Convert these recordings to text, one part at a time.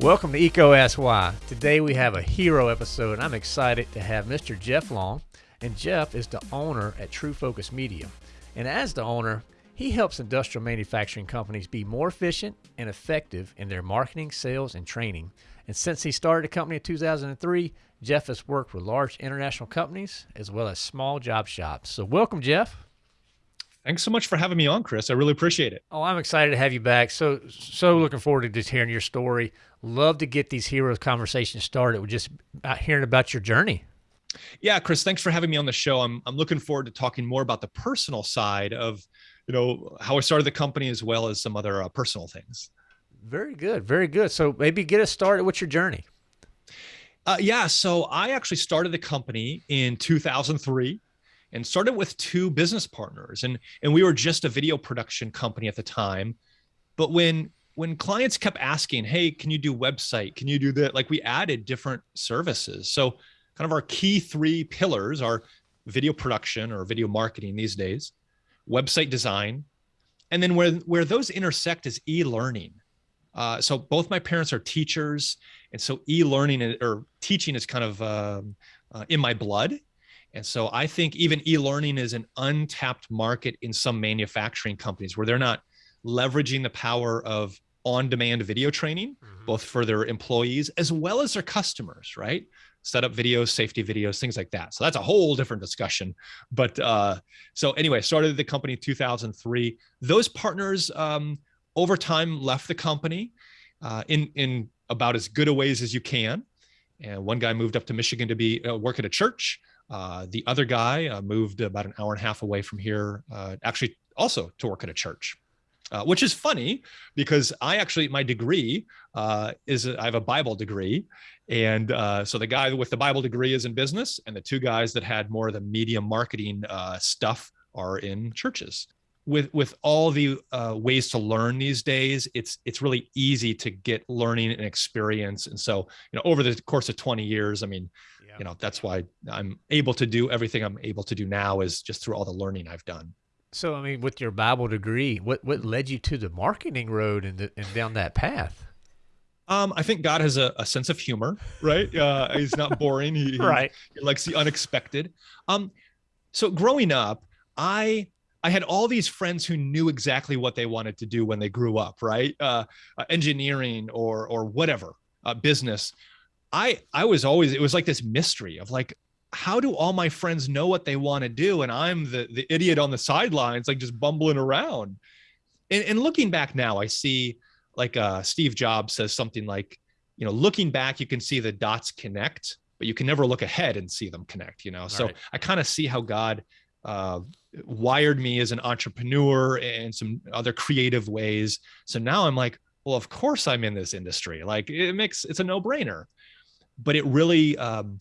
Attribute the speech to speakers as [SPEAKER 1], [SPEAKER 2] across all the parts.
[SPEAKER 1] Welcome to EECO Ask Why. Today we have a hero episode, and I'm excited to have Mr. Jeff Long. And Jeff is the owner at True Focus Media. And as the owner, he helps industrial manufacturing companies be more efficient and effective in their marketing, sales, and training. And since he started the company in 2003, Jeff has worked with large international companies as well as small job shops. So, welcome, Jeff.
[SPEAKER 2] Thanks so much for having me on, Chris. I really appreciate it.
[SPEAKER 1] Oh, I'm excited to have you back. So, so looking forward to just hearing your story. Love to get these heroes conversations started with just hearing about your journey.
[SPEAKER 2] Yeah, Chris, thanks for having me on the show. I'm I'm looking forward to talking more about the personal side of, you know, how I started the company as well as some other uh, personal things.
[SPEAKER 1] Very good, very good. So maybe get us started with your journey.
[SPEAKER 2] Uh, yeah, so I actually started the company in 2003 and started with two business partners. And and we were just a video production company at the time. But when when clients kept asking hey can you do website? Can you do that? Like we added different services. So kind of our key three pillars are video production or video marketing these days website design and then where where those intersect is e-learning. Uh, so both my parents are teachers and so e-learning or teaching is kind of um, uh, in my blood and so I think even e-learning is an untapped market in some manufacturing companies where they're not leveraging the power of on-demand video training, mm-hmm. both for their employees as well as their customers, right? Setup videos, safety videos, things like that. So that's a whole different discussion. But uh, so anyway, started the company in 2003. Those partners um, over time left the company uh, in in about as good a ways as you can. And one guy moved up to Michigan to be uh, work at a church. Uh, the other guy uh, moved about an hour and a half away from here, uh, actually also to work at a church. Uh, which is funny because I actually my degree uh, is I have a Bible degree, and so the guy with the Bible degree is in business, and the two guys that had more of the media marketing stuff are in churches with with all the uh, ways to learn these days it's it's really easy to get learning and experience and so you know over the course of 20 years i mean. You know that's why i'm able to do everything i'm able to do now is just through all the learning i've done
[SPEAKER 1] so i mean with your bible degree what what led you to the marketing road and, the, and down that path
[SPEAKER 2] um, I think God has a, a sense of humor, right? Uh, he's not boring. He,
[SPEAKER 1] right.
[SPEAKER 2] He, he likes the unexpected. Um, so growing up, I I had all these friends who knew exactly what they wanted to do when they grew up, right? Uh, uh, engineering or or whatever, uh, business. I I was always it was like this mystery of like how do all my friends know what they want to do and I'm the the idiot on the sidelines like just bumbling around. And, and looking back now, I see like uh, Steve Jobs says something like, you know, looking back, you can see the dots connect, but you can never look ahead and see them connect. You know, so right. I kind of see how God uh, wired me as an entrepreneur and some other creative ways. So now I'm like, well, of course I'm in this industry. Like it makes it's a no brainer. But it really, um,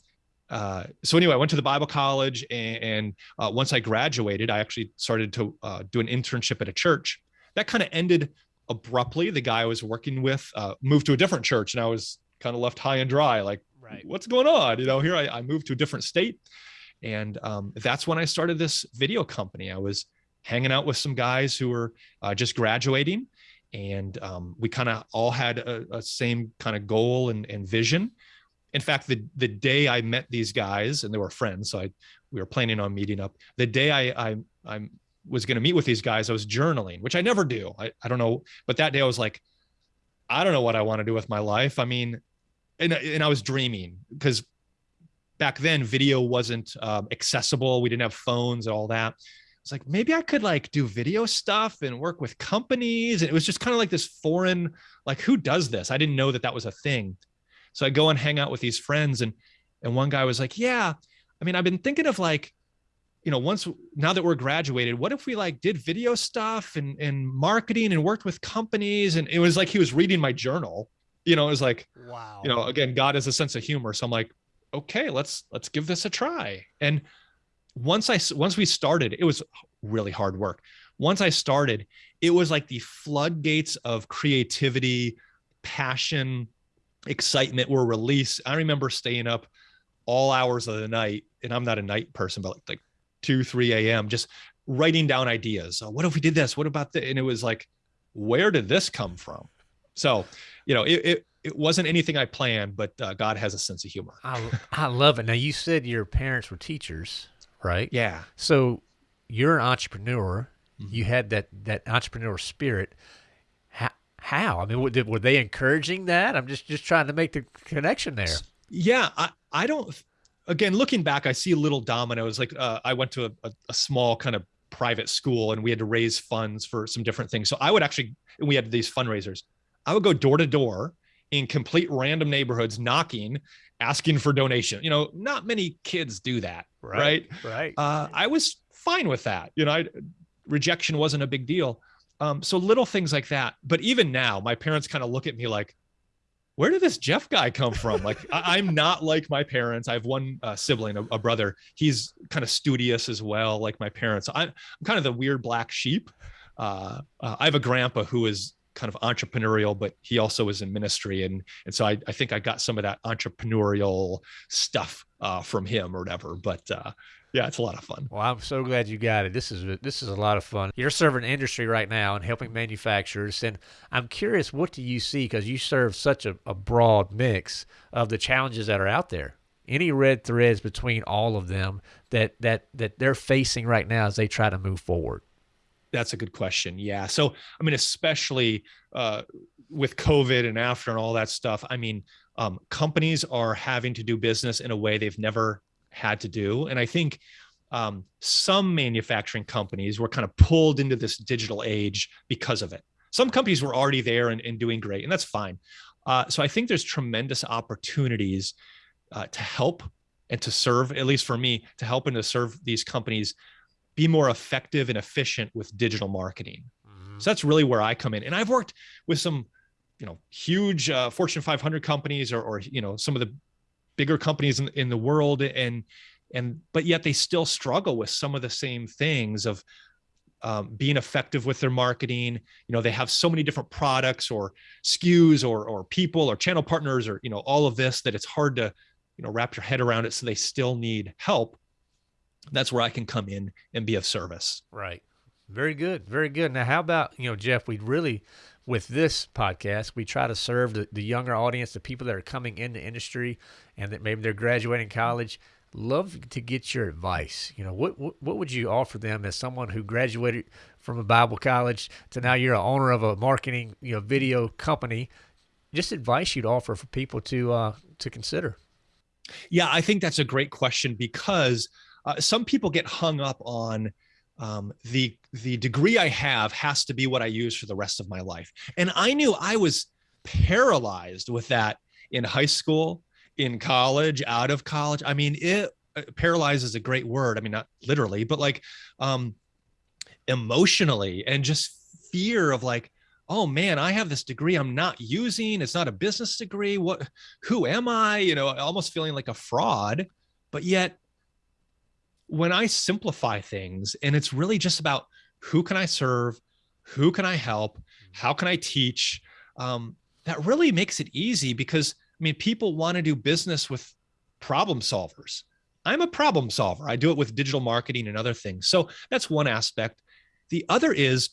[SPEAKER 2] uh, so anyway, I went to the Bible college, and, and uh, once I graduated, I actually started to uh, do an internship at a church. That kind of ended abruptly. The guy I was working with uh, moved to a different church, and I was kind of left high and dry. Like, right. what's going on? You know, here I, I moved to a different state, and um, that's when I started this video company. I was hanging out with some guys who were uh, just graduating, and um, we kind of all had a, a same kind of goal and, and, vision. In fact, the the day I met these guys, and they were friends, so I we were planning on meeting up. The day I I I was going to meet with these guys, I was journaling, which I never do. I, I don't know, but that day I was like, I don't know what I want to do with my life. I mean, and, and I was dreaming because back then video wasn't um, accessible. We didn't have phones and all that. It's like maybe I could like do video stuff and work with companies. And it was just kind of like this foreign, like who does this? I didn't know that that was a thing. So I go and hang out with these friends, and and one guy was like, "Yeah, I mean, I've been thinking of like, you know, once now that we're graduated, what if we like did video stuff and and marketing and worked with companies?" And it was like he was reading my journal. You know, it was like,
[SPEAKER 1] wow.
[SPEAKER 2] You know, again, God has a sense of humor. So I'm like, okay, let's let's give this a try. And once I once we started, it was really hard work. Once I started, it was like the floodgates of creativity, passion, excitement were released. I remember staying up all hours of the night, and I'm not a night person, but like, like 2, 3 a.m. just writing down ideas. Oh, what if we did this? What about that? And it was like, where did this come from? So, you know, it, it, it wasn't anything I planned, but uh, God has a sense of humor.
[SPEAKER 1] I, I love it. Now, you said your parents were teachers, right?
[SPEAKER 2] Yeah.
[SPEAKER 1] So you're an entrepreneur.
[SPEAKER 2] Mm-hmm.
[SPEAKER 1] You had that, that entrepreneur spirit. How? I mean, were, were they encouraging that? I'm just, just trying to make the connection there.
[SPEAKER 2] Yeah. I, I don't, again, looking back, I see little dominoes. Like uh, I went to a, a, a small kind of private school and we had to raise funds for some different things. So I would actually, we had these fundraisers. I would go door to door in complete random neighborhoods knocking, asking for donation. You know, not many kids do that, right?
[SPEAKER 1] Right. right.
[SPEAKER 2] Uh, I was fine with that. You know, I, rejection wasn't a big deal. Um, so little things like that. But even now, my parents kind of look at me like, where did this Jeff guy come from? Like, I, am not like my parents. I have one uh, sibling, a, a, brother. He's kind of studious as well, like my parents. I'm, I'm kind of the weird black sheep. Uh, uh, I have a grandpa who is kind of entrepreneurial, but he also was in ministry. And, and so I, I think I got some of that entrepreneurial stuff uh, from him or whatever. But uh, yeah, it's a lot of fun.
[SPEAKER 1] Well, I'm so glad you got it. This is this is a lot of fun. You're serving industry right now and helping manufacturers, and I'm curious, what do you see? Because you serve such a, a broad mix of the challenges that are out there. Any red threads between all of them that that that they're facing right now as they try to move forward?
[SPEAKER 2] That's a good question. Yeah. So, I mean, especially uh, with COVID and after and all that stuff, I mean, um, companies are having to do business in a way they've never had to do. And I think um, some manufacturing companies were kind of pulled into this digital age because of it. Some companies were already there and, and doing great, and that's fine. Uh, so I think there's tremendous opportunities uh, to help and to serve, at least for me, to help and to serve these companies be more effective and efficient with digital marketing. Mm-hmm. So that's really where I come in. And I've worked with some, you know, huge uh, Fortune 500 companies or, or, you know, some of the bigger companies in, in the world and, and, but yet they still struggle with some of the same things of um, being effective with their marketing. You know, they have so many different products or SKUs or, or people or channel partners or, you know, all of this that it's hard to, you know, wrap your head around it. So they still need help that's where I can come in and be of service.
[SPEAKER 1] Right. Very good. Very good. Now, how about, you know, Jeff, we really, with this podcast, we try to serve the, the younger audience, the people that are coming into industry and that maybe they're graduating college. Love to get your advice. You know, what, what, what would you offer them as someone who graduated from a Bible college to now you're an owner of a marketing, you know, video company? Just advice you'd offer for people to uh, to consider.
[SPEAKER 2] Yeah, I think that's a great question because uh, some people get hung up on um, the the degree I have has to be what I use for the rest of my life, and I knew I was paralyzed with that in high school, in college, out of college. I mean, it uh, paralyzed is a great word. I mean, not literally, but like um, emotionally, and just fear of like, oh man, I have this degree I'm not using. It's not a business degree. What? Who am I? You know, almost feeling like a fraud, but yet when I simplify things and it's really just about who can I serve, who can I help, how can I teach, um, that really makes it easy because I mean, people want to do business with problem solvers. I'm a problem solver. I do it with digital marketing and other things. So that's one aspect. The other is,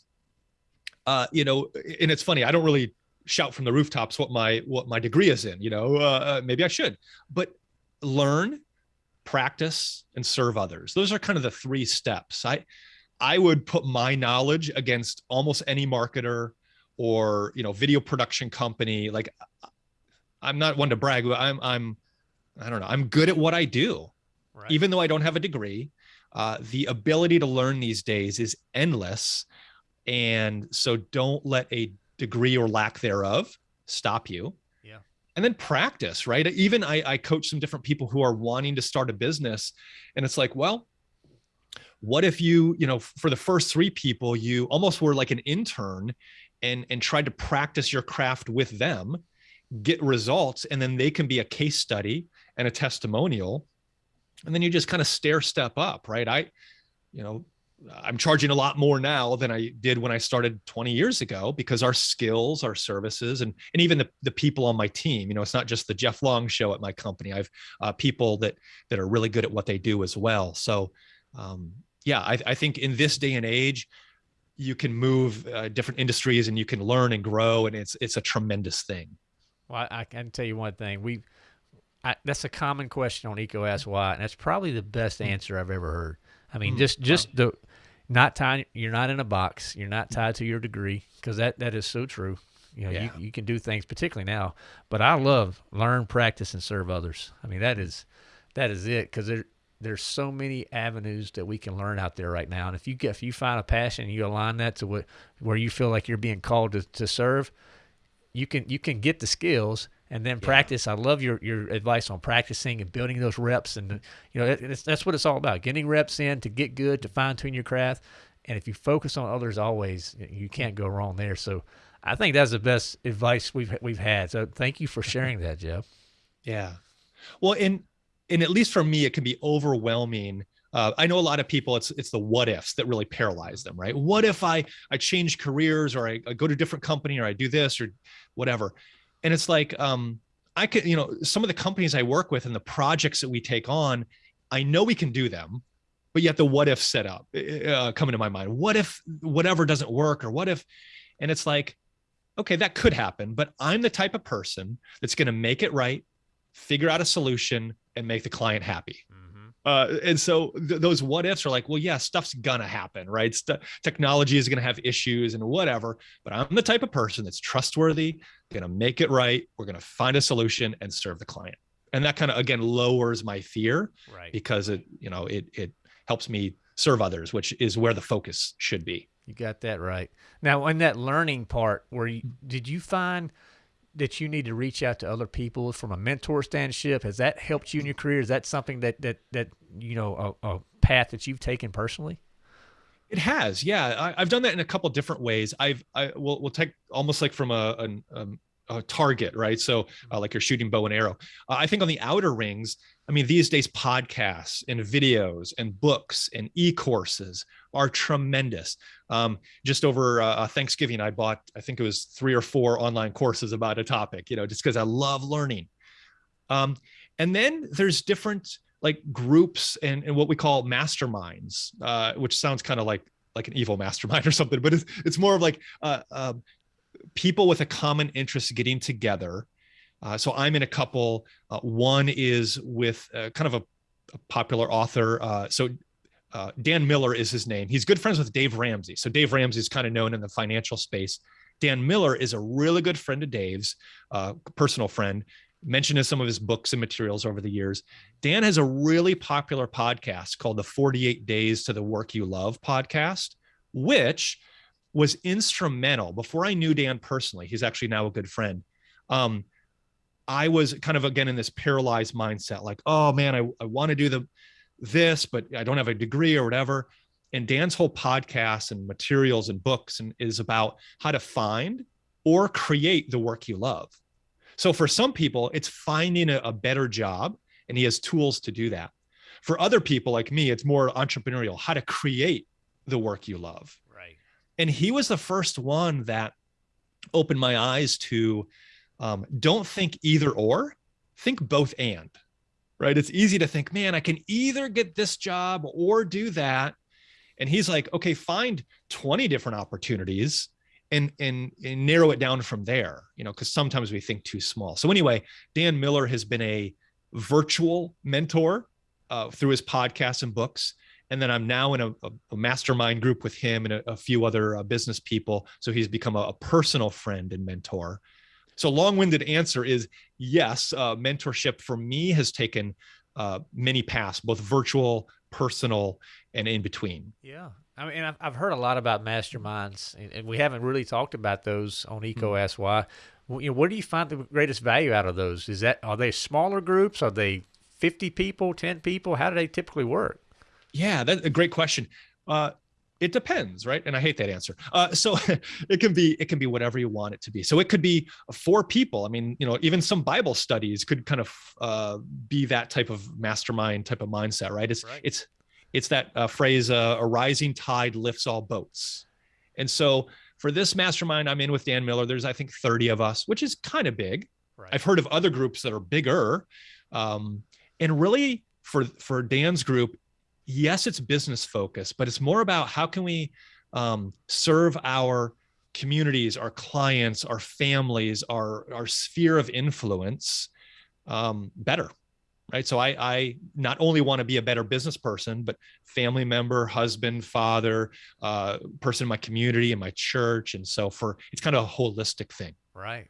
[SPEAKER 2] uh, you know, and it's funny. I don't really shout from the rooftops what my what my degree is in. You know, uh, maybe I should, but learn practice and serve others. Those are kind of the three steps. I i would put my knowledge against almost any marketer or you know video production company. Like i'm not one to brag but i'm i'm i don't know. I'm good at what i do right. even though i don't have a degree. Uh, the ability to learn these days is endless. And so don't let a degree or lack thereof stop you and then practice, right? Even I, I coach some different people who are wanting to start a business, and it's like, well, what if you, you know, for the first three people, you almost were like an intern and and tried to practice your craft with them, get results, and then they can be a case study and a testimonial, and then you just kind of stair step up, right? I, you know, I'm charging a lot more now than I did when I started 20 years ago because our skills, our services, and and even the, the people on my team. You know, it's not just the Jeff Long show at my company. I've uh, people that that are really good at what they do as well. So, um, yeah, I, I think in this day and age, you can move uh, different industries and you can learn and grow, and it's it's a tremendous thing.
[SPEAKER 1] Well, I, I can tell you one thing. We that's a common question on EECO Ask Why, and that's probably the best hmm. answer I've ever heard. I mean, mm-hmm. just just the not tied. You're not in a box. You're not tied to your degree because that that is so true. You know, yeah. you, you can do things, particularly now. But I love learn, practice, and serve others. I mean, that is that is it because there there's so many avenues that we can learn out there right now. And if you get if you find a passion and you align that to what where you feel like you're being called to, to serve, you can you can get the skills and then yeah. practice. I love your your advice on practicing and building those reps, and you know that's what it's all about: getting reps in to get good, to fine tune your craft. And if you focus on others, always you can't go wrong there. So I think that's the best advice we've we've had. So thank you for sharing that, Jeff.
[SPEAKER 2] Yeah. Well, and and at least for me, it can be overwhelming. Uh, I know a lot of people. It's it's the what ifs that really paralyze them, right? What if I I change careers or I, I go to a different company or I do this or whatever, and it's like um, I could you know some of the companies I work with and the projects that we take on, I know we can do them, but yet the what if set up uh, come into my mind. What if whatever doesn't work or what if, and it's like okay, that could happen, but I'm the type of person that's going to make it right, figure out a solution, and make the client happy. Uh, and so th- those what ifs are like, well, yeah, stuff's gonna happen, right? St- technology is gonna have issues and whatever, but I'm the type of person that's trustworthy, gonna make it right. We're gonna find a solution and serve the client. And that kind of again lowers my fear, right? Because it, you know, it it helps me serve others, which is where the focus should be.
[SPEAKER 1] You got that right. Now, in that learning part, where you, did you find that you need to reach out to other people from a mentor standship? Has that helped you in your career? Is that something that that that you know a, a path that you've taken personally?
[SPEAKER 2] It has, yeah. I, have done that in a couple different ways. I've I will we'll take almost like from a, a, um, a target, right? So uh, like you're shooting bow and arrow. Uh, I think on the outer rings, I mean, these days podcasts and videos and books and e-courses are tremendous. Um, just over uh, Thanksgiving, I bought, I think it was three or four online courses about a topic, you know, just because I love learning. Um, and then there's different like groups and, and what we call masterminds, uh, which sounds kind of like like an evil mastermind or something, but it's it's more of like uh, uh, people with a common interest getting together. Uh, so I'm in a couple. Uh, one is with uh, kind of a, a popular author. Uh, so uh, Dan Miller is his name. He's good friends with Dave Ramsey. So Dave Ramsey is kind of known in the financial space. Dan Miller is a really good friend of Dave's, uh, personal friend. Mentioned in some of his books and materials over the years. Dan has a really popular podcast called the 48 Days to the Work You Love podcast, which was instrumental. Before I knew Dan personally, he's actually now a good friend. Um, I was kind of again in this paralyzed mindset, like, oh man, I, I want to do the this, but I don't have a degree or whatever. And Dan's whole podcast and materials and books and is about how to find or create the work you love. So for some people, it's finding a, a better job, and he has tools to do that. For other people like me, it's more entrepreneurial, how to create the work you love and he was the first one that opened my eyes to um, don't think either or think both and right? It's easy to think man i can either get this job or do that. And he's like okay find 20 different opportunities and and, and narrow it down from there you know because sometimes we think too small. So anyway dan miller has been a virtual mentor uh, through his podcasts and books and then I'm now in a, a mastermind group with him and a, a few other uh, business people. So he's become a, a, personal friend and mentor. So long-winded answer is yes. Uh, mentorship for me has taken uh, many paths, both virtual, personal, and in between.
[SPEAKER 1] Yeah. I mean, I've, I've heard a lot about masterminds, and we haven't really talked about those on EECO mm-hmm. Why. You know, where do you find the greatest value out of those? Is that are they smaller groups? Are they 50 people, 10 people? How do they typically work?
[SPEAKER 2] Yeah, that's a great question. Uh, it depends, right? And I hate that answer. Uh, so it can be it can be whatever you want it to be. So it could be four people. I mean, you know, even some Bible studies could kind of uh, be that type of mastermind type of mindset, right? It's right. it's it's that uh, phrase, uh, "A rising tide lifts all boats." And so for this mastermind, I'm in with Dan Miller. There's I think 30 of us, which is kind of big. Right. I've heard of other groups that are bigger, um, and really for for Dan's group, yes, it's business focused, but it's more about how can we um, serve our communities, our clients, our families, our our sphere of influence um, better, right? So I I not only want to be a better business person, but family member, husband, father, uh, person in my community, in my church, and so for it's kind of a holistic thing,
[SPEAKER 1] right?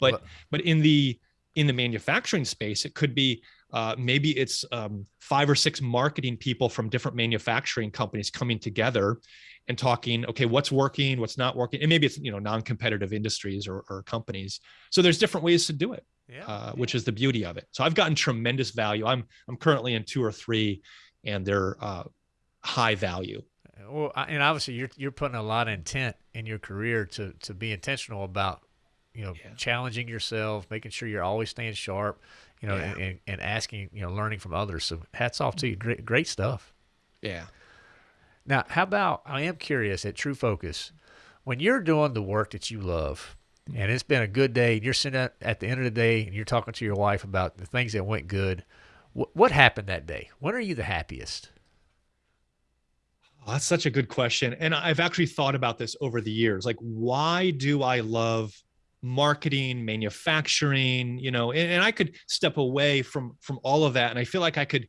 [SPEAKER 2] But well, but in the in the manufacturing space, it could be uh, maybe it's um, five or six marketing people from different manufacturing companies coming together and talking okay what's working what's not working and maybe it's you know non-competitive industries or, or companies. So there's different ways to do it yeah, uh, yeah. which is the beauty of it. So i've gotten tremendous value. I'm i'm currently in two or three and they're uh, high value.
[SPEAKER 1] Well and obviously you're you're putting a lot of intent in your career to to be intentional about you know yeah. challenging yourself making sure you're always staying sharp you know yeah. and, and asking you know learning from others so hats off to you mm-hmm. great great stuff
[SPEAKER 2] yeah
[SPEAKER 1] now how about i am curious at true focus when you're doing the work that you love and it's been a good day and you're sitting at, at the end of the day and you're talking to your wife about the things that went good wh- what happened that day when are you the happiest
[SPEAKER 2] Oh, that's such a good question. And I've actually thought about this over the years. Like, why do I love marketing manufacturing you know and, and, i could step away from from all of that and i feel like i could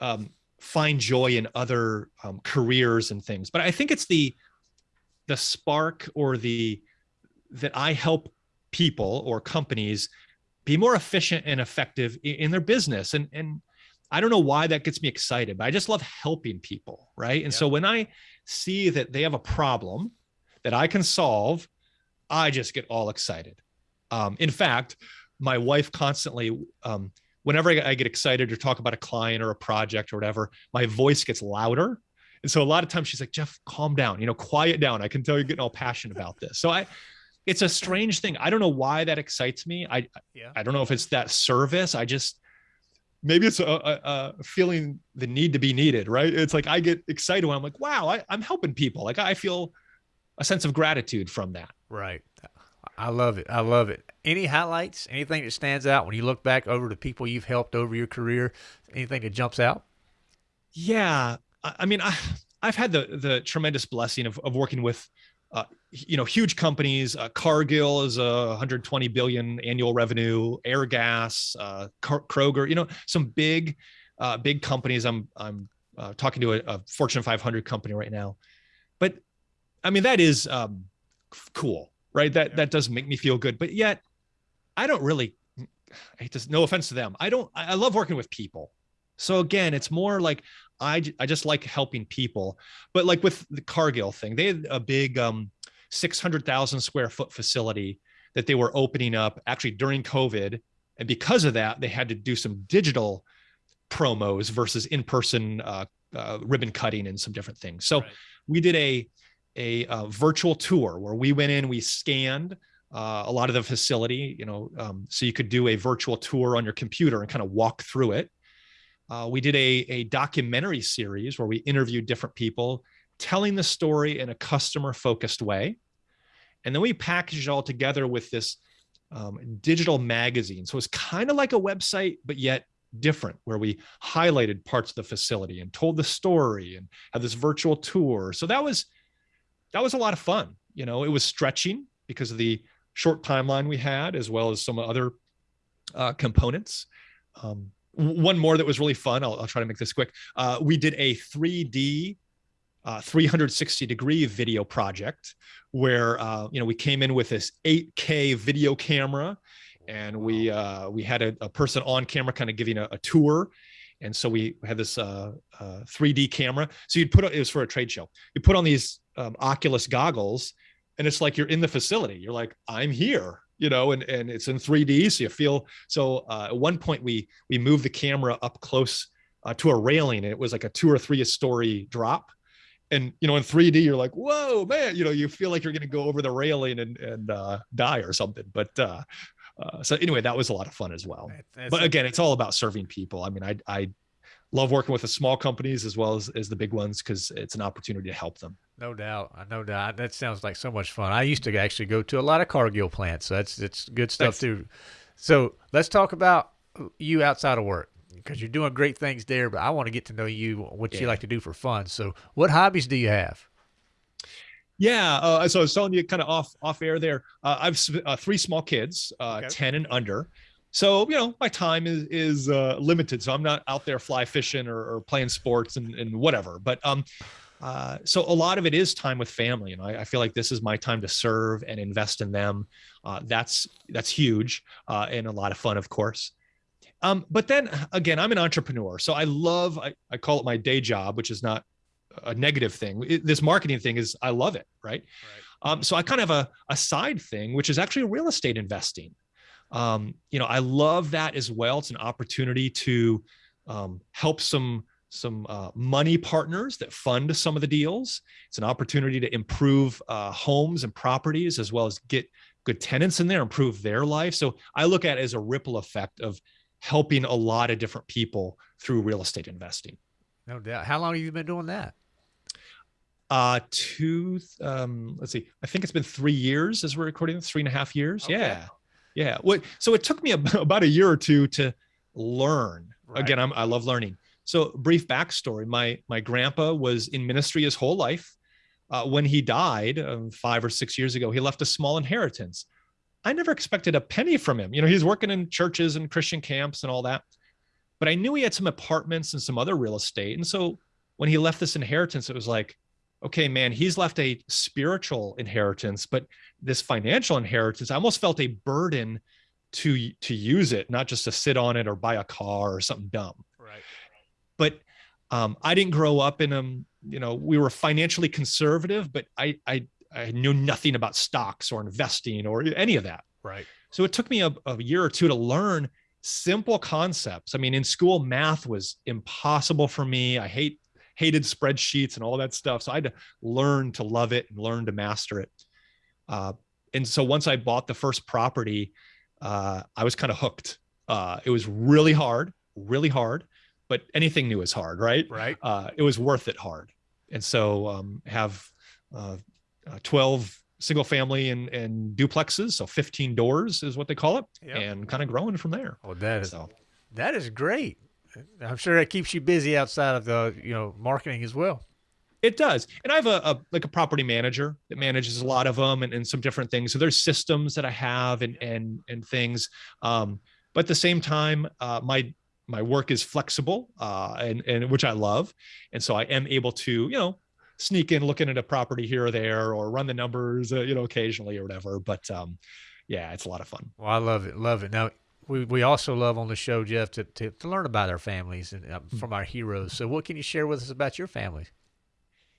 [SPEAKER 2] um, find joy in other um, careers and things but i think it's the the spark or the that i help people or companies be more efficient and effective in, in their business and and i don't know why that gets me excited but i just love helping people right? And so when i see that they have a problem that i can solve I just get all excited. Um, in fact, my wife constantly, um, whenever I, get excited or talk about a client or a project or whatever, my voice gets louder. And so a lot of times she's like, Jeff, calm down, you know, quiet down. I can tell you're getting all passionate about this. So I, it's a strange thing. I don't know why that excites me. I, yeah. I don't know if it's that service. I just, maybe it's a, a, a, feeling the need to be needed, right? It's like, I get excited when I'm like, wow, I, I'm helping people. Like I feel a sense of gratitude from that.
[SPEAKER 1] Right. I love it. I love it. Any highlights? Anything that stands out when you look back over the people you've helped over your career? Anything that jumps out?
[SPEAKER 2] Yeah. I mean, I, I've had the the tremendous blessing of, of working with, uh, you know, huge companies. Uh, Cargill is a 120 billion annual revenue. Airgas, uh, Kroger. You know, some big, uh, big companies. I'm I'm uh, talking to a, a Fortune 500 company right now, but I mean that is um, cool right? That yeah. that does make me feel good. But yet, I don't really. I hate to, no offense to them. I don't. I love working with people. So again, it's more like I I just like helping people. But like with the Cargill thing, they had a big um, six hundred thousand square foot facility that they were opening up actually during COVID, and because of that, they had to do some digital promos versus in person uh, uh, ribbon cutting and some different things. So right. we did a a uh, virtual tour where we went in, we scanned uh, a lot of the facility, you know, um, so you could do a virtual tour on your computer and kind of walk through it. Uh, we did a, a documentary series where we interviewed different people telling the story in a customer focused way. And then we packaged it all together with this um, digital magazine. So it's kind of like a website, but yet different, where we highlighted parts of the facility and told the story and had this virtual tour. So that was that was a lot of fun. You know, it was stretching because of the short timeline we had, as well as some other uh, components. Um, one more that was really fun. I'll, I'll try to make this quick. Uh, we did a 3D, uh, 360 degree video project where uh, you know we came in with this 8K video camera, and we uh, we had a, a, person on camera kind of giving a, a tour and so we had this uh, uh, 3D camera. So you'd put it was for a trade show. You put on these um, Oculus goggles, and it's like you're in the facility. You're like, I'm here, you know, and and it's in 3D, so you feel. So uh, at one point, we we moved the camera up close uh, to a railing, and it was like a two or three story drop. And you know, in 3D, you're like, "Whoa, man!" You know, you feel like you're going to go over the railing and and uh, die or something. But uh, uh, so anyway, that was a lot of fun as well. That's but again, it's all about serving people. I mean, I I love working with the small companies as well as, as the big ones because it's an opportunity to help them.
[SPEAKER 1] No doubt, I no doubt. That sounds like so much fun. I used to actually go to a lot of Cargill plants, so that's it's good stuff Thanks. too. So let's talk about you outside of work. because you're doing great things there. But I want to get to know you, what yeah. you like to do for fun. So, what hobbies do you have?
[SPEAKER 2] Yeah, uh, so I was telling you kind of off off air there. Uh, I've uh, three small kids, uh, okay. ten and under. So you know my time is is uh, limited. So I'm not out there fly fishing or, or playing sports and, and whatever. But um, uh, so a lot of it is time with family, and I, I, feel like this is my time to serve and invest in them. Uh, that's that's huge uh, and a lot of fun, of course. Um, but then again, I'm an entrepreneur, so I love I, I call it my day job, which is not a negative thing. It, this marketing thing is I love it, right? right. Um, so I kind of have a, a side thing, which is actually real estate investing. Um, you know, I love that as well. It's an opportunity to um, help some some uh, money partners that fund some of the deals. It's an opportunity to improve uh, homes and properties as well as get good tenants in there, improve their life. So I look at it as a ripple effect of helping a lot of different people through real estate investing.
[SPEAKER 1] No doubt. How long have you been doing that?
[SPEAKER 2] Uh, two, um, let's see, I think it's been three years as we're recording, three and a half years. Okay. Yeah. Yeah. What, so it took me about a year or two to learn. Right. Again, I'm, I love learning. So brief backstory, my, my grandpa was in ministry his whole life. Uh, when he died um, five or six years ago, he left a small inheritance. I never expected a penny from him. You know, he's working in churches and Christian camps and all that. But I knew he had some apartments and some other real estate. And so when he left this inheritance, it was like, okay, man, he's left a spiritual inheritance, but this financial inheritance, I almost felt a burden to to use it, not just to sit on it or buy a car or something dumb.
[SPEAKER 1] Right
[SPEAKER 2] but um, I didn't grow up in a, You know, we were financially conservative, but I, I, I knew nothing about stocks or investing or any of that.
[SPEAKER 1] Right.
[SPEAKER 2] So it took me a, a year or two to learn simple concepts. I mean, in school, math was impossible for me. I hate hated spreadsheets and all that stuff. So I had to learn to love it and learn to master it. Uh, and so once I bought the first property, uh, I was kind of hooked. Uh, it was really hard, really hard but anything new is hard, right?
[SPEAKER 1] Right.
[SPEAKER 2] Uh, it was worth it hard. And so um, have uh, uh, 12 single family and, and duplexes. So 15 doors is what they call it yep. and kind of growing from there.
[SPEAKER 1] Oh, that is, so. that is great. I'm sure that keeps you busy outside of the, you know, marketing as well.
[SPEAKER 2] It does. And I have a, a, like a property manager that manages a lot of them and, and some different things. So there's systems that I have and, and, and things. Um, but at the same time, uh, my my work is flexible uh, and, and which I love. And so I am able to, you know, sneak in looking at a property here or there or run the numbers, uh, you know, occasionally or whatever. But um, yeah, it's a lot of fun.
[SPEAKER 1] Well, I love it. Love it. Now, we, we also love on the show, Jeff, to, to, to learn about our families and uh, from our heroes. So what can you share with us about your family?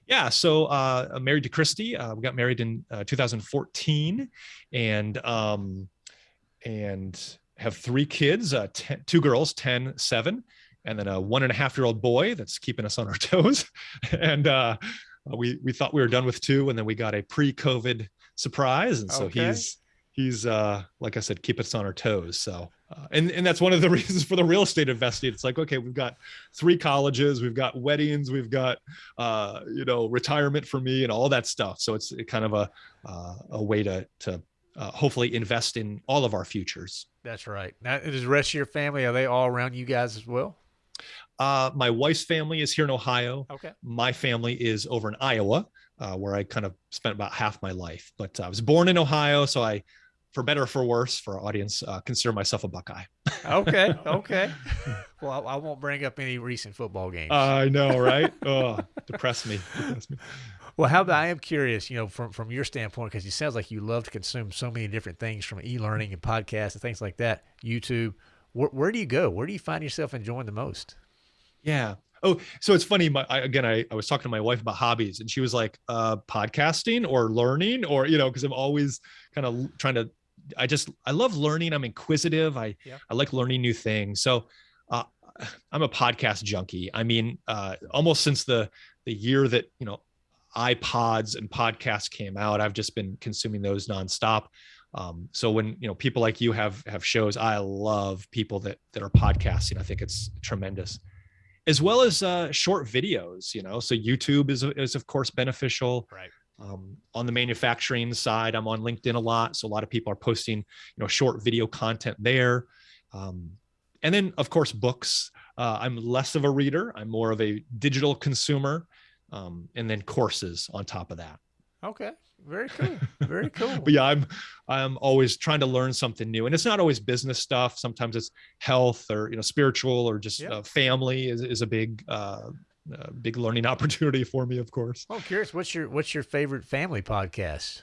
[SPEAKER 2] Yeah, so uh, I'm married to Christy. Uh, we got married in uh, 2014, and um, and have three kids, uh, ten, two girls, 10, seven, and then a one and a half year old boy that's keeping us on our toes. and uh, we, we thought we were done with two, and then we got a pre COVID surprise. And so okay. he's, he's uh, like I said, keep us on our toes. So, uh, and, and that's one of the reasons for the real estate investing. It's like, okay, we've got three colleges, we've got weddings, we've got, uh, you know, retirement for me and all that stuff. So it's kind of a, uh, a way to, to uh, hopefully invest in all of our futures.
[SPEAKER 1] That's right. Now, is the rest of your family, are they all around you guys as well?
[SPEAKER 2] Uh, my wife's family is here in Ohio.
[SPEAKER 1] Okay.
[SPEAKER 2] My family is over in Iowa, uh, where I kind of spent about half my life. But I was born in Ohio, so I, for better or for worse, for our audience, uh, consider myself a Buckeye.
[SPEAKER 1] okay. Okay. well, I, I, won't bring up any recent football games.
[SPEAKER 2] I know, right? oh, depress me. Depress me.
[SPEAKER 1] Well, how about I am curious, you know, from from your standpoint, because it sounds like you love to consume so many different things from e-learning and podcasts and things like that. YouTube, where, where do you go? Where do you find yourself enjoying the most?
[SPEAKER 2] Yeah. Oh, so it's funny. My, I, again, I, I was talking to my wife about hobbies, and she was like, uh, "Podcasting or learning, or you know, because I'm always kind of trying to. I just I love learning. I'm inquisitive. I yeah. I like learning new things. So uh, I'm a podcast junkie. I mean, uh, almost since the the year that you know iPods and podcasts came out, I've just been consuming those nonstop. Um, so when you know people like you have have shows, I love people that that are podcasting. I think it's tremendous, as well as uh, short videos. You know, so YouTube is is of course beneficial.
[SPEAKER 1] Right.
[SPEAKER 2] Um, on the manufacturing side, I'm on LinkedIn a lot, so a lot of people are posting you know short video content there. Um, and then of course books Uh, I'm less of a reader. I'm more of a digital consumer, um, and then courses on top of that.
[SPEAKER 1] Okay. Very cool. Very cool.
[SPEAKER 2] but yeah, I'm I'm always trying to learn something new, and it's not always business stuff. Sometimes it's health or you know spiritual or just uh, family is is a big uh, uh, big learning opportunity for me, of course.
[SPEAKER 1] I'm curious. What's your what's your favorite family podcast?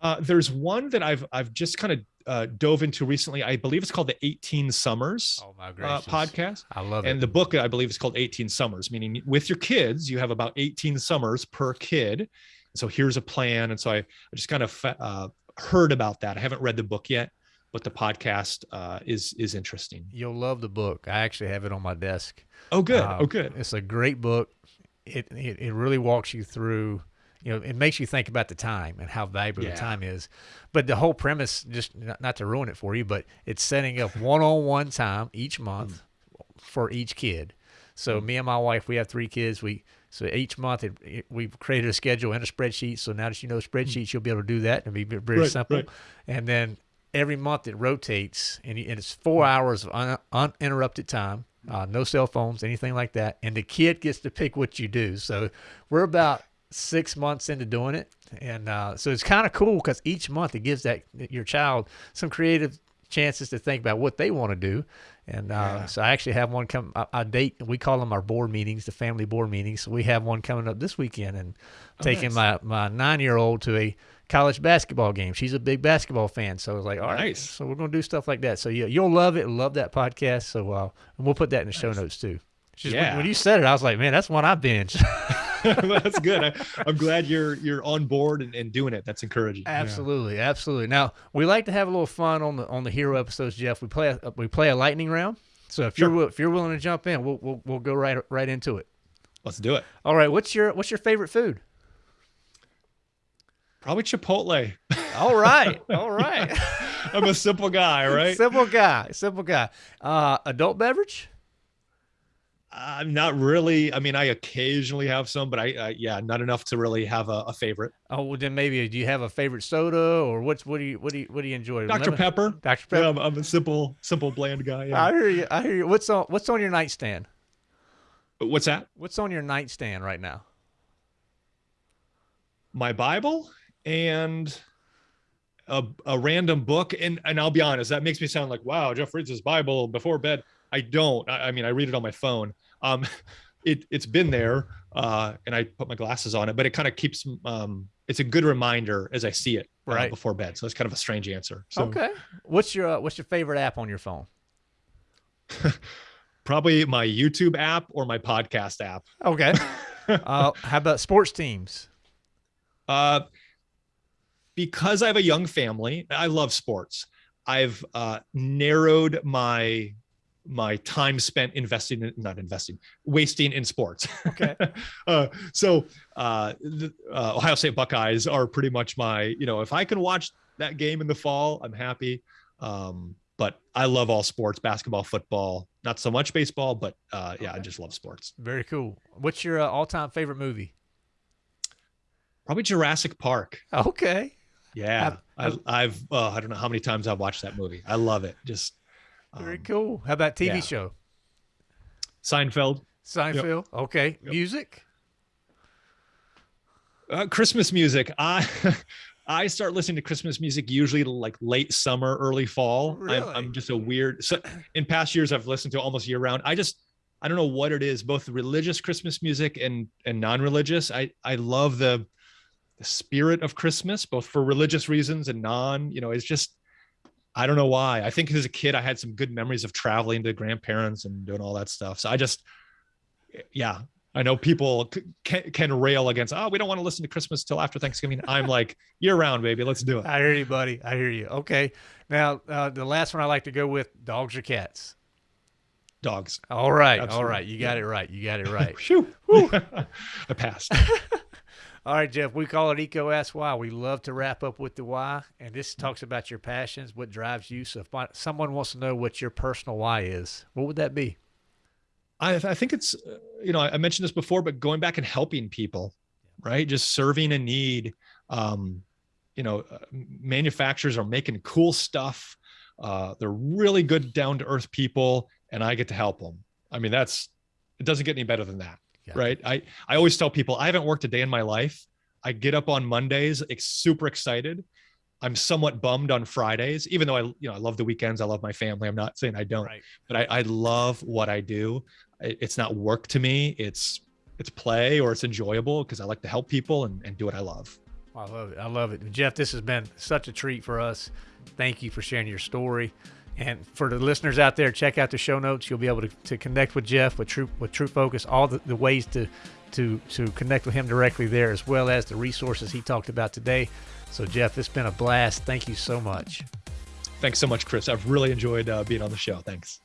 [SPEAKER 2] Uh, there's one that I've I've just kind of uh, dove into recently. I believe it's called the 18 Summers
[SPEAKER 1] oh,
[SPEAKER 2] uh, podcast.
[SPEAKER 1] I love
[SPEAKER 2] it. And the book I believe is called 18 Summers, meaning with your kids, you have about 18 summers per kid. So here's a plan. And so I, I just kind of uh, heard about that. I haven't read the book yet, but the podcast uh, is is interesting.
[SPEAKER 1] You'll love the book. I actually have it on my desk.
[SPEAKER 2] Oh, good. Uh, oh, good.
[SPEAKER 1] It's a great book. It, it it really walks you through you know, it makes you think about the time and how valuable yeah. the time is. But the whole premise, just not, not, to ruin it for you, but it's setting up one-on-one time each month for each kid. So mm. me and my wife, we have three kids. We so each month it, it, we've created a schedule and a spreadsheet. So now that you know spreadsheets, you'll be able to do that and it'll be very right, simple. Right. And then every month it rotates, and, and it's four hours of un, uninterrupted time. Uh, no cell phones, anything like that. And the kid gets to pick what you do. So we're about six months into doing it, and uh, so it's kind of cool because each month it gives that your child some creative chances to think about what they want to do. And uh, yeah. so I actually have one come. I, I, date. We call them our board meetings, the family board meetings. So we have one coming up this weekend, and oh, taking nice. my my nine year old to a college basketball game. She's a big basketball fan, so I was like, all right, nice. so we're gonna do stuff like that. So yeah, you'll love it. Love that podcast. So uh, we'll put that in the nice. show notes too. Just yeah. when, when, you said it, I was like, man, that's one I binge.
[SPEAKER 2] that's good. I, am glad you're you're on board and, and doing it. That's encouraging.
[SPEAKER 1] Absolutely, yeah. absolutely. Now we like to have a little fun on the on the hero episodes, Jeff. We play a, we play a lightning round. So if sure. you're if you're willing to jump in, we'll, we'll we'll go right right into it.
[SPEAKER 2] Let's do it.
[SPEAKER 1] All right. What's your what's your favorite food?
[SPEAKER 2] Probably Chipotle.
[SPEAKER 1] All right. All right.
[SPEAKER 2] I'm a simple guy, right?
[SPEAKER 1] Simple guy. Simple guy. Uh, adult beverage?
[SPEAKER 2] I'm not really. I mean, I occasionally have some, but I, uh, yeah, not enough to really have a, a, favorite.
[SPEAKER 1] Oh, well, then maybe do you have a favorite soda or what's what do you what do you what do you enjoy?
[SPEAKER 2] Dr Lemon? Pepper.
[SPEAKER 1] Dr Pepper.
[SPEAKER 2] Yeah, I'm, I'm, a simple simple bland guy. Yeah.
[SPEAKER 1] I hear you. I hear you. What's on What's on your nightstand?
[SPEAKER 2] What's that?
[SPEAKER 1] What's on your nightstand right now?
[SPEAKER 2] My Bible and a, a random book, and and I'll be honest, that makes me sound like wow, Jeff reads his Bible before bed. I don't. I, I mean, I read it on my phone um, it it's been there, uh, and I put my glasses on it, but it kind of keeps. Um, it's a good reminder as I see it uh, right before bed. So it's kind of a strange answer. So,
[SPEAKER 1] okay, what's your uh, what's your favorite app on your phone?
[SPEAKER 2] Probably my YouTube app or my podcast app.
[SPEAKER 1] Okay. uh, how about sports teams?
[SPEAKER 2] Uh, because I have a young family, I love sports. I've uh, narrowed my my time spent investing in, not investing wasting in sports.
[SPEAKER 1] Okay.
[SPEAKER 2] Uh, so uh, the uh, ohio state buckeyes are pretty much my you know if i can watch that game in the fall i'm happy. Um, but i love all sports basketball football not so much baseball but uh, yeah okay. i just love sports.
[SPEAKER 1] Very cool. What's your uh, all-time favorite movie?
[SPEAKER 2] Probably jurassic park.
[SPEAKER 1] Okay
[SPEAKER 2] yeah I've, I've uh, i don't know how many times i've watched that movie i love it just
[SPEAKER 1] very um, cool. How about TV yeah. show?
[SPEAKER 2] Seinfeld.
[SPEAKER 1] Seinfeld. Yep. Okay. Yep. Music.
[SPEAKER 2] Uh, Christmas music. I I start listening to Christmas music usually like late summer, early fall. Really? I'm, I'm just a weird. So in past years, I've listened to almost year round. I just I don't know what it is. Both religious Christmas music and and non-religious. I I love the the spirit of Christmas, both for religious reasons and non. You know, it's just I don't know why. I think as a kid, I had some good memories of traveling to grandparents and doing all that stuff. So I just, yeah, I know people can, can rail against, oh, we don't want to listen to Christmas till after Thanksgiving. I'm like, year round, baby. Let's do it.
[SPEAKER 1] I hear you, buddy. I hear you. Okay. Now, uh, the last one I like to go with dogs or cats?
[SPEAKER 2] Dogs.
[SPEAKER 1] All right. Absolutely. All right. You got yeah. it right. You got it right.
[SPEAKER 2] Phew. I passed.
[SPEAKER 1] All right, Jeff, we call it EECO Ask Why. We love to wrap up with the why, and this talks about your passions, what drives you. So if someone wants to know what your personal why is, what would that be?
[SPEAKER 2] I, I think it's, uh, you know, I mentioned this before, but going back and helping people, right? Just serving a need. Um, you know, uh, manufacturers are making cool stuff. Uh, they're really good, down to earth people, and I get to help them. I mean, that's it doesn't get any better than that,
[SPEAKER 1] Yeah.
[SPEAKER 2] right? I I always tell people I haven't worked a day in my life. I get up on Mondays, ex- super excited. I'm somewhat bummed on Fridays, even though I you know I love the weekends. I love my family. I'm not saying I don't,
[SPEAKER 1] Right.
[SPEAKER 2] but I, I love what I do. It's not work to me. It's it's play or it's enjoyable because I like to help people and, and do what I love.
[SPEAKER 1] I love it. I love it. Jeff, this has been such a treat for us. Thank you for sharing your story. And for the listeners out there, check out the show notes. You'll be able to, to connect with Jeff with True with True Focus, all the, the ways to to to connect with him directly there, as well as the resources he talked about today. So Jeff, it's been a blast. Thank you so much.
[SPEAKER 2] Thanks so much, Chris. I've really enjoyed uh, being on the show. Thanks.